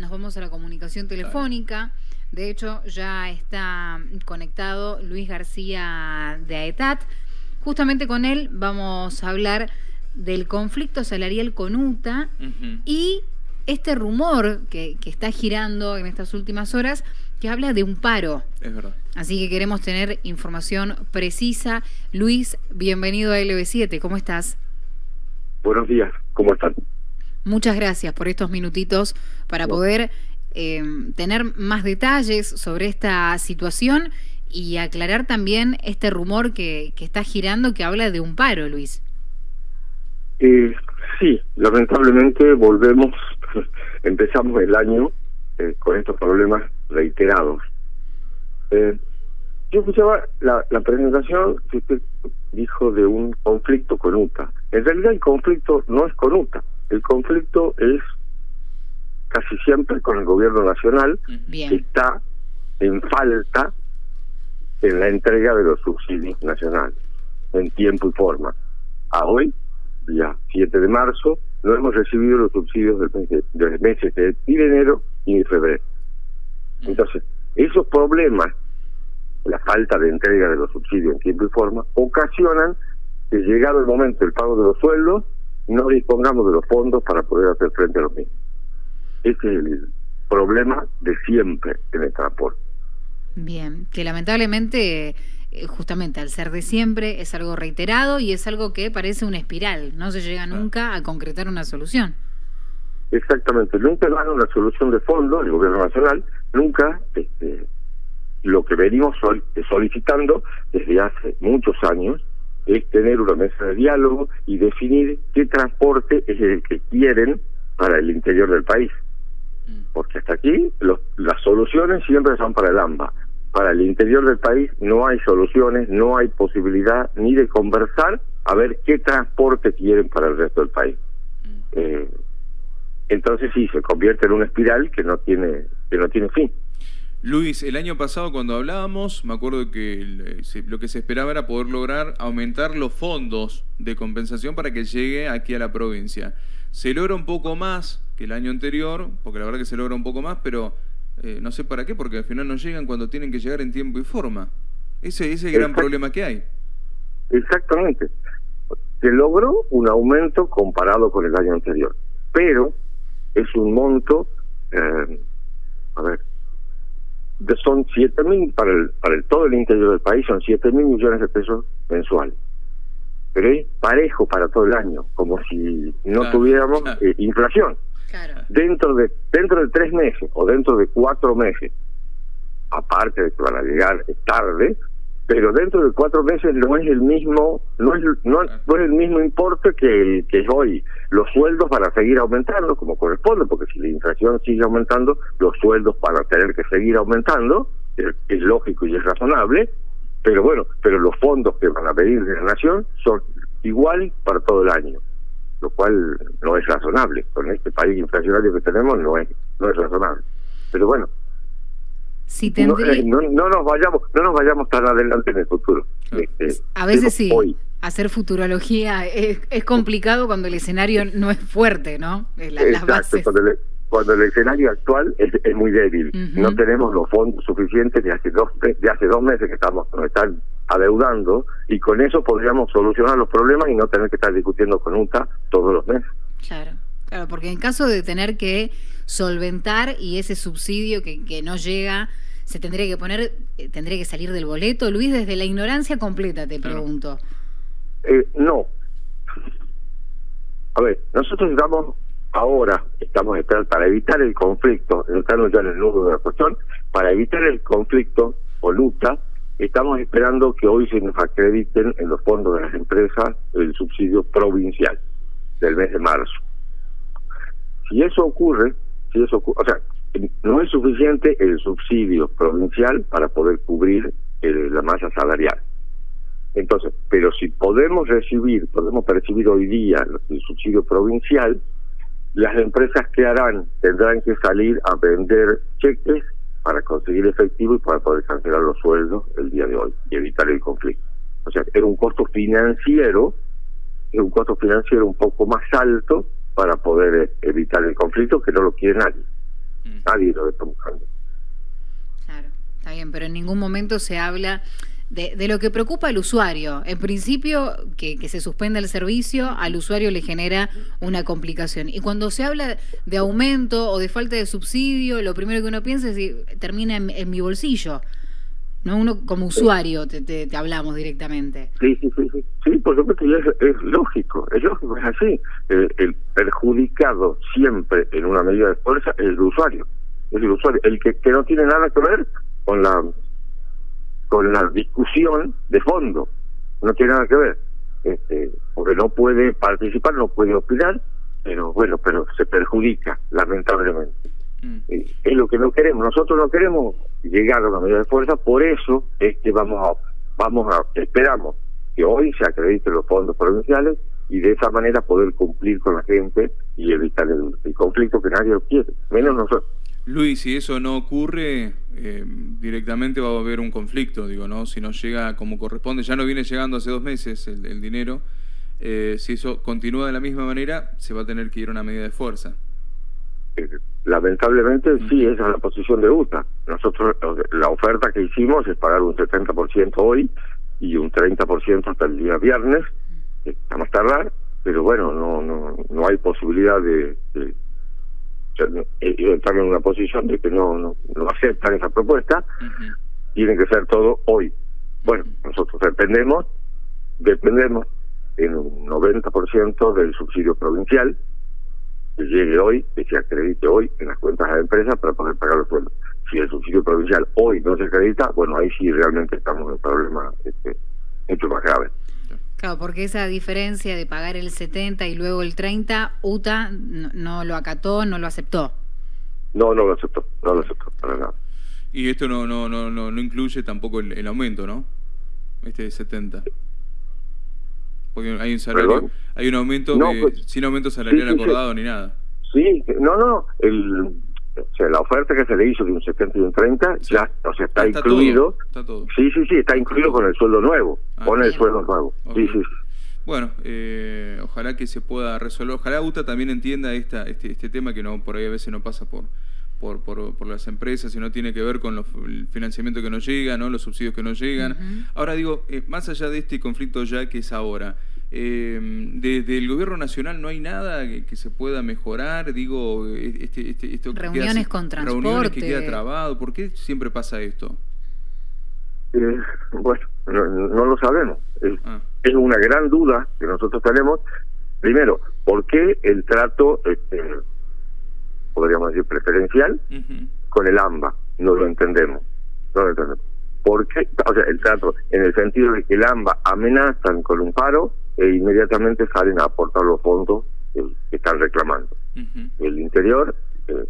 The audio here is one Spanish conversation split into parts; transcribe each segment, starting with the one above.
nos vamos a la comunicación telefónica. De hecho, ya está conectado Luis García de AETAT. Justamente con él vamos a hablar del conflicto salarial con UTA y este rumor que, que, está girando en estas últimas horas que habla de un paro. Es verdad. Así que queremos tener información precisa. Luis, bienvenido a LB7. ¿Cómo estás? Buenos días. ¿Cómo están? Muchas gracias por estos minutitos para poder eh, tener más detalles sobre esta situación y aclarar también este rumor que, que está girando que habla de un paro, Luis. Eh, sí, lamentablemente volvemos, empezamos el año eh, con estos problemas reiterados. Eh, yo escuchaba la, la presentación que usted dijo de un conflicto con UTA. En realidad el conflicto no es con UTA, el conflicto es casi siempre con el gobierno nacional, que está en falta en la entrega de los subsidios nacionales, en tiempo y forma. A hoy, día 7 de marzo, no hemos recibido los subsidios del mes de, los meses de, ni de enero ni de febrero. Entonces, esos problemas, la falta de entrega de los subsidios en tiempo y forma, ocasionan que llegado el momento del pago de los sueldos, no dispongamos de los fondos para poder hacer frente a los mismos. Ese es el problema de siempre en el transporte. Bien, que lamentablemente, eh, justamente al ser de siempre, es algo reiterado y es algo que parece una espiral, no se llega nunca a concretar una solución. Exactamente, nunca dan una solución de fondo, el gobierno nacional, nunca este, lo que venimos solicitando desde hace muchos años es tener una mesa de diálogo y definir qué transporte es el que quieren para el interior del país. Mm. Porque hasta aquí las soluciones siempre son para el AMBA. Para el interior del país no hay soluciones, no hay posibilidad ni de conversar a ver qué transporte quieren para el resto del país. Mm. Eh, entonces sí, se convierte en una espiral que no tiene, que no tiene fin. Luis, el año pasado cuando hablábamos, me acuerdo que eh, lo que se esperaba era poder lograr aumentar los fondos de compensación para que llegue aquí a la provincia. Se logra un poco más que el año anterior, porque la verdad que se logra un poco más, pero eh, no sé para qué, porque al final no llegan cuando tienen que llegar en tiempo y forma. Ese, ese es el gran problema que hay. Exactamente. Se logró un aumento comparado con el año anterior, pero es un monto, eh, a ver, son 7 mil para el, para el todo el interior del país, son 7 mil millones de pesos mensuales. Pero es parejo para todo el año, como si no tuviéramos eh, inflación. Dentro de dentro de tres meses o dentro de cuatro meses, aparte de que van a llegar tarde, pero dentro de cuatro meses no es el mismo no es no, es el mismo importe que el que es hoy. Los sueldos van a seguir aumentando como corresponde porque si la inflación sigue aumentando los sueldos van a tener que seguir aumentando es, lógico y es razonable pero bueno pero los fondos que van a pedir de la nación son iguales para todo el año lo cual no es razonable. Con este país inflacionario que tenemos no es no es razonable. Pero bueno eh, no, no, nos vayamos no nos vayamos tan adelante en el futuro. Este, a veces sí hacer futurología es, es, complicado cuando el escenario no es fuerte no Exacto, Cuando, el, escenario actual es, es muy débil. No tenemos los fondos suficientes de hace dos de hace dos meses que estamos nos están adeudando y con eso podríamos solucionar los problemas y no tener que estar discutiendo con UNTA todos los meses. Claro claro porque en caso de tener que solventar y ese subsidio que, que no llega se tendría que poner, eh, tendría que salir del boleto. Luis, desde la ignorancia completa te pregunto. Eh, no. A ver, nosotros estamos ahora, estamos esperando para evitar el conflicto, estamos ya en el nudo de la cuestión, para evitar el conflicto o luta, estamos esperando que hoy se nos acrediten en los fondos de las empresas el subsidio provincial del mes de marzo. Si eso ocurre, si eso o sea, no es suficiente el subsidio provincial para poder cubrir eh, la masa salarial. Entonces, pero si podemos recibir, podemos percibir hoy día el subsidio provincial, las empresas que harán tendrán que salir a vender cheques para conseguir efectivo y para poder cancelar los sueldos el día de hoy y evitar el conflicto. O sea, es un costo financiero, es un costo financiero un poco más alto para poder evitar el conflicto que no lo quiere nadie. Mm. Nadie lo está buscando. Claro, está bien, pero en ningún momento se habla de, de, lo que preocupa al usuario. En principio, que, que, se suspenda el servicio, al usuario le genera una complicación. Y cuando se habla de aumento o de falta de subsidio, lo primero que uno piensa es si termina en, mi bolsillo. No uno como usuario te, te, te, hablamos directamente. Sí, sí, sí, sí. Sí, por supuesto, es, es lógico, es lógico, es así. El, el, perjudicado siempre en una medida de fuerza es el usuario. Es el usuario. El que, que no tiene nada que ver con la con la discusión de fondo. No tiene nada que ver. Este, porque no puede participar, no puede opinar, pero bueno, pero se perjudica, lamentablemente. Mm. Es lo que no queremos. Nosotros no queremos llegar a una medida de fuerza, por eso es que vamos a, vamos a, esperamos que hoy se acrediten los fondos provinciales y de esa manera poder cumplir con la gente y evitar el, el conflicto que nadie quiere, menos nosotros. Luis, si eso no ocurre, eh, directamente va a haber un conflicto, digo, ¿no? Si no llega como corresponde, ya no viene llegando hace dos meses el, dinero, eh, si eso continúa de la misma manera, se va a tener que ir a una medida de fuerza. Eh, lamentablemente sí, esa es la posición de UTA. Nosotros, la oferta que hicimos es pagar un 70% hoy y un 30% hasta el día viernes, a más tardar, pero bueno, no no no hay posibilidad de estar en una posición de que no, no, no aceptan esa propuesta, tiene que ser todo hoy. Bueno, nosotros dependemos, dependemos en un 90% del subsidio provincial que llegue hoy, que se acredite hoy en las cuentas de la empresa para poder pagar los sueldos. Si el subsidio provincial hoy no se acredita, bueno, ahí sí realmente estamos en un problema este, mucho más grave. Claro, porque esa diferencia de pagar el 70 y luego el 30, UTA no, lo acató, no lo aceptó. No, no lo aceptó, no lo aceptó, para nada. Y esto no no no no, no incluye tampoco el, aumento, ¿no? Este de 70. Porque hay un salario, hay un aumento pues, sin aumento salarial acordado ni nada. Sí, no, no, el o sea, la oferta que se le hizo de un 70 y un 30 ya, o sea, está, incluido. está todo. Sí, sí, sí, está incluido con el sueldo nuevo, ah, con el sueldo nuevo. Sí, sí, Bueno, eh, ojalá que se pueda resolver. Ojalá UTA también entienda esta, este, este tema que no por ahí a veces no pasa por, por, por, por las empresas, sino tiene que ver con los, el financiamiento que no llega, ¿no? los subsidios que no llegan. Ahora digo, eh, más allá de este conflicto ya que es ahora, eh, desde el gobierno nacional no hay nada que, se pueda mejorar, digo, este, este, esto reuniones con transporte. Reuniones que queda trabado, ¿por qué siempre pasa esto? Eh, bueno, no, lo sabemos. Ah. Es, una gran duda que nosotros tenemos. Primero, ¿por qué el trato, este, podríamos decir, preferencial con el AMBA? No lo entendemos. No lo entendemos. ¿Por qué? O sea, el trato en el sentido de que el AMBA amenazan con un paro e inmediatamente salen a aportar los fondos que están reclamando. El interior eh,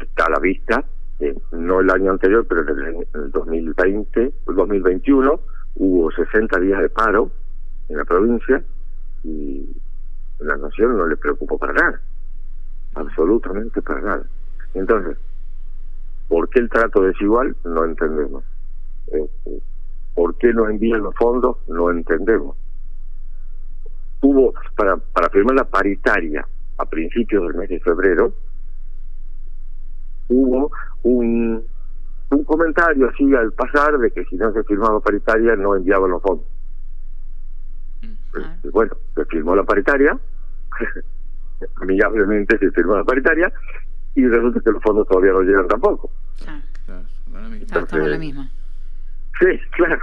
está a la vista, eh, no el año anterior, pero en el, 2020, el 2021, hubo 60 días de paro en la provincia y la nación no le preocupó para nada, absolutamente para nada. Entonces, ¿por qué el trato desigual? No entendemos. Este, ¿Por qué no envían los fondos? No entendemos hubo, para, para firmar la paritaria a principios del mes de febrero, hubo un, un comentario así al pasar de que si no se firmaba paritaria no enviaban los fondos. Mm. Este, bueno, se firmó la paritaria, amigablemente se firmó la paritaria, y resulta que los fondos todavía no llegan tampoco. Ah. Claro, la misma. Sí, claro.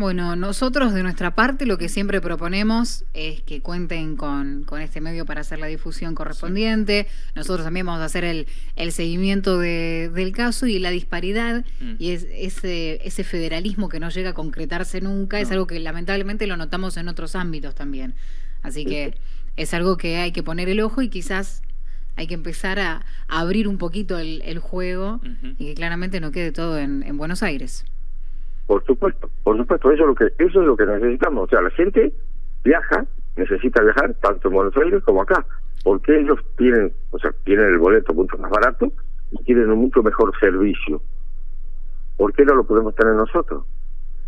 Bueno, nosotros de nuestra parte lo que siempre proponemos es que cuenten con, con este medio para hacer la difusión correspondiente. Nosotros también vamos a hacer el, el seguimiento de, del caso y la disparidad mm. y es, ese, ese federalismo que no llega a concretarse nunca es algo que lamentablemente lo notamos en otros ámbitos también. Así que es algo que hay que poner el ojo y quizás hay que empezar a, abrir un poquito el, el juego y que claramente no quede todo en, en Buenos Aires. Por supuesto, por supuesto, eso es lo que eso es lo que necesitamos. O sea, la gente viaja, necesita viajar tanto en Buenos Aires como acá, porque ellos tienen, o sea, tienen el boleto mucho más barato y tienen un mucho mejor servicio. ¿Por qué no lo podemos tener nosotros?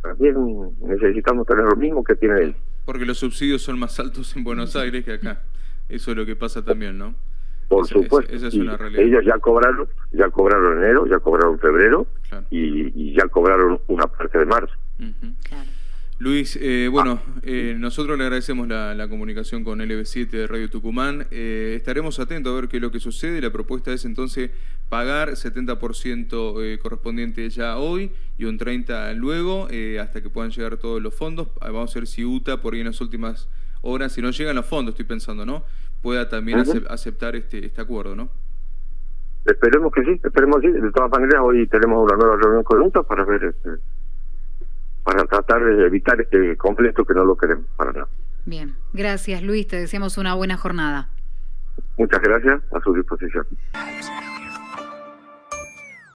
También necesitamos tener lo mismo que tienen ellos. Porque los subsidios son más altos en Buenos Aires que acá. Eso es lo que pasa también, ¿no? Por supuesto. ellos ya cobraron, ya cobraron enero, ya cobraron febrero y, ya cobraron una parte de marzo. Luis, eh, bueno, eh, nosotros le agradecemos la, comunicación con LB7 de Radio Tucumán. Eh, estaremos atentos a ver qué es lo que sucede. La propuesta es entonces pagar 70% correspondiente ya hoy y un 30% luego, hasta que puedan llegar todos los fondos. Ah, vamos a ver si UTA por ahí en las últimas horas, si no llegan los fondos, estoy pensando, ¿no? Pueda también aceptar este, este acuerdo, ¿no? Esperemos que sí, esperemos que sí. De todas maneras, hoy tenemos una nueva reunión con UTA para ver... Este para tratar de evitar este conflicto que no lo queremos para nada. Bien, gracias Luis, te deseamos una buena jornada. Muchas gracias, a su disposición.